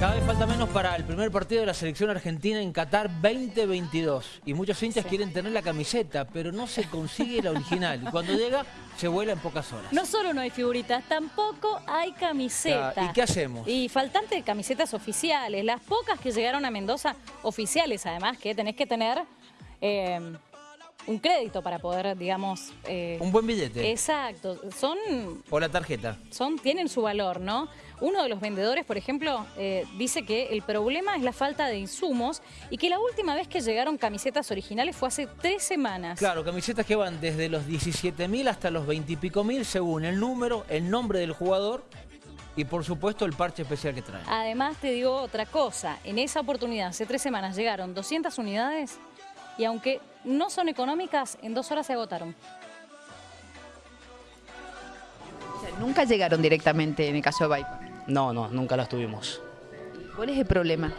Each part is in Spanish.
Cada vez falta menos para el primer partido de la selección argentina en Qatar 2022. Y muchos hinchas quieren tener la camiseta, pero no se consigue la original. Y cuando llega, se vuela en pocas horas. No solo no hay figuritas, tampoco hay camiseta. ¿Y qué hacemos? Y faltante de camisetas oficiales. Las pocas que llegaron a Mendoza, oficiales además, que tenés que tener... eh, un crédito para poder, digamos... eh, Un buen billete. Exacto, son O la tarjeta. son, tienen su valor, ¿no? Uno de los vendedores, por ejemplo, eh, dice que el problema es la falta de insumos y que la última vez que llegaron camisetas originales fue hace tres semanas. Claro, camisetas que van desde los 17.000 hasta los 20 y pico mil según el número, el nombre del jugador y por supuesto el parche especial que traen. Además te digo otra cosa, en esa oportunidad hace tres semanas llegaron 200 unidades y aunque no son económicas, en dos horas se agotaron. O sea, nunca llegaron directamente en el caso de Viper. No, no, nunca las tuvimos. ¿Cuál es el problema?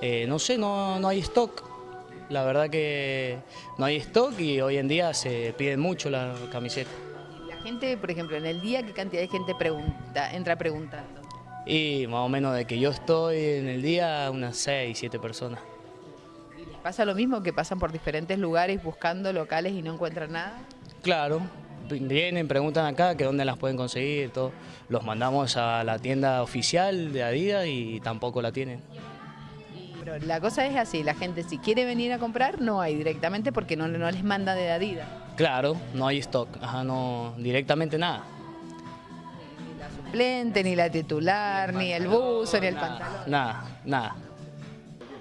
Eh, no sé, no, no hay stock. La verdad que no hay stock y hoy en día se piden mucho la camiseta. La gente, por ejemplo, en el día, ¿qué cantidad de gente pregunta, entra preguntando? Y más o menos de que yo estoy en el día, unas 6, 7 personas. ¿Y les pasa lo mismo que pasan por diferentes lugares buscando locales y no encuentran nada? Claro, vienen, preguntan acá que dónde las pueden conseguir, todo. Los mandamos a la tienda oficial de Adidas y tampoco la tienen. Pero la cosa es así, la gente si quiere venir a comprar no hay directamente porque no, no les manda de Adidas. Claro, no hay stock, ajá, no, directamente nada. Ni la suplente, ni la titular, ni el buzo, ni el pantalón. Nada, nada.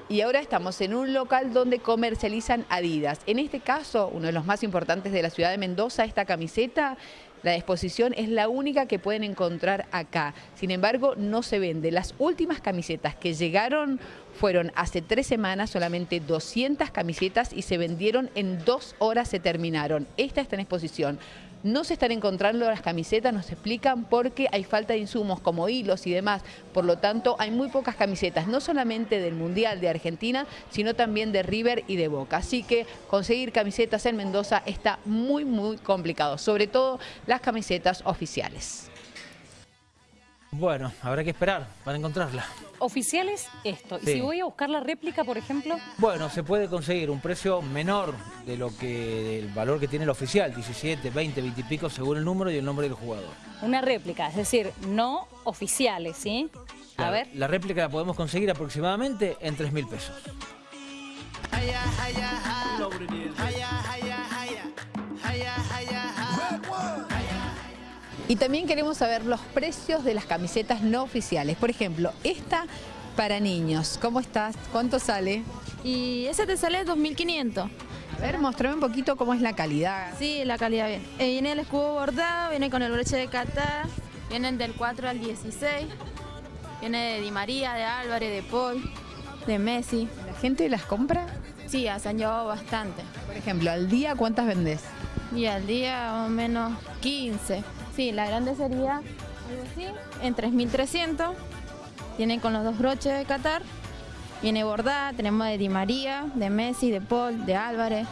Y ahora estamos en un local donde comercializan Adidas. En este caso, uno de los más importantes de la ciudad de Mendoza, esta camiseta, la exposición es la única que pueden encontrar acá. Sin embargo, no se vende. Las últimas camisetas que llegaron fueron hace tres semanas, solamente 200 camisetas y se vendieron en dos horas se terminaron. Esta está en exposición. No se están encontrando las camisetas, nos explican porque hay falta de insumos como hilos y demás. Por lo tanto, hay muy pocas camisetas, no solamente del Mundial de Argentina, sino también de River y de Boca. Así que conseguir camisetas en Mendoza está muy, muy complicado, sobre todo las camisetas oficiales. Bueno, habrá que esperar para encontrarla. Oficiales, esto. Y Sí. si voy a buscar la réplica, por ejemplo, Bueno, se puede conseguir un precio menor de lo que del valor que tiene el oficial, 17, 20, 20 y pico según el número y el nombre del jugador. una réplica, es decir, no oficiales, ¿sí? A La- ver. La réplica la podemos conseguir aproximadamente en 3 mil pesos. Y también queremos saber los precios de las camisetas no oficiales. Por ejemplo, esta para niños, ¿cómo estás? ¿Cuánto sale? Y ese te sale 2.500. A ver, mostrame un poquito cómo es la calidad. Sí, la calidad bien. Eh, viene el escudo bordado, viene con el broche de Qatar, vienen del 4 al 16, viene de Di María, de Álvarez, de Paul, de Messi. ¿La gente las compra? Sí, se han llevado bastante. Por ejemplo, al día, ¿cuántas vendés? Y al día más o menos 15. Sí, la grande sería algo así, en 3.300. Vienen con los dos broches de Qatar. Viene bordada, tenemos de Di María, de Messi, de Paul, de Álvarez.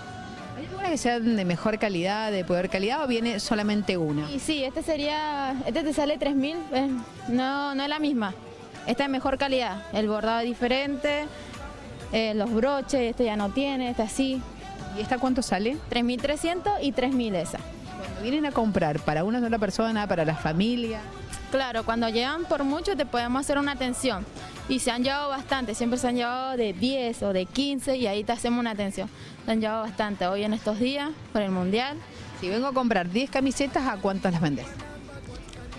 ¿Hay alguna que sean de mejor calidad, de peor calidad o viene solamente una? Y sí, este sería, este te sale 3000, eh, no, no es la misma. Esta es mejor calidad, el bordado es diferente, eh, los broches, este ya no tiene, este así. ¿Y esta cuánto sale? 3300 y 3000 esa. Vienen a comprar para una sola persona, para la familia. Claro, cuando llegan por mucho te podemos hacer una atención. Y se han llevado bastante, siempre se han llevado de 10 o de 15 y ahí te hacemos una atención. Se han llevado bastante hoy en estos días por el Mundial Si vengo a comprar 10 camisetas, ¿a cuántas las vendés?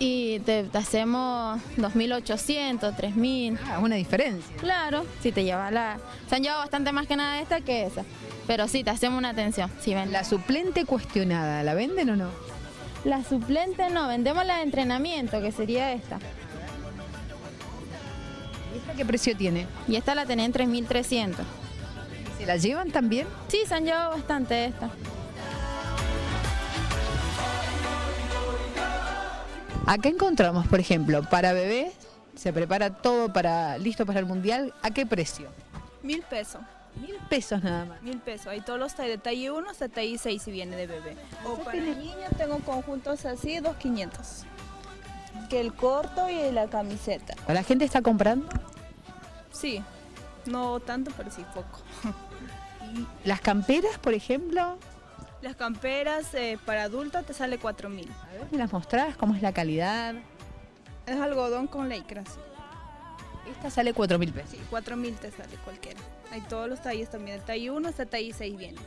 Y te, te hacemos 2800, 3000. Ah, una diferencia. Claro, si te lleva la... Se han llevado bastante más que nada esta que esa. Pero sí, te hacemos una atención. Si ven. La suplente cuestionada, ¿la venden o no? La suplente no, vendemos la de entrenamiento, que sería esta. ¿Y esta qué precio tiene? Y esta la tenía en 3.300. ¿Se la llevan también? Sí, se han llevado bastante esta. Acá encontramos, por ejemplo, para bebés, se prepara todo para listo para el mundial. ¿A qué precio? Mil pesos. Mil pesos nada más. Mil pesos. Hay todos los talles de talle 1 hasta talle 6 si viene de bebé. O para tiene- niños tengo conjuntos así, dos 500. Que el corto y la camiseta. ¿La gente está comprando? Sí, no tanto, pero sí poco. ¿Y las camperas, por ejemplo? Las camperas eh, para adultos te sale 4.000. A ver, ¿me las mostrás? ¿Cómo es la calidad? Es algodón con lycra, sí. Esta sale 4 mil pesos. Sí, 4.000 te sale cualquiera. Hay todos los talles también. El talle 1 hasta talle 6 viene.